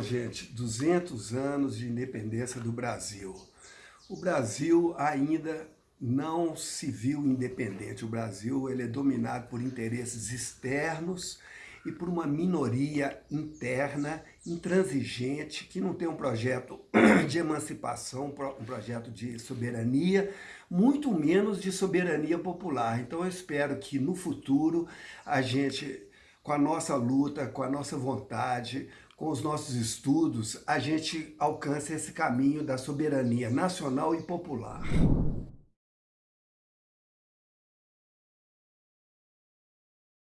Gente, 200 anos de independência do Brasil. O Brasil ainda não se viu independente. O Brasil ele é dominado por interesses externos e por uma minoria interna, intransigente, que não tem um projeto de emancipação, um projeto de soberania, muito menos de soberania popular. Então eu espero que no futuro a gente com a nossa luta, com a nossa vontade, com os nossos estudos, a gente alcance esse caminho da soberania nacional e popular.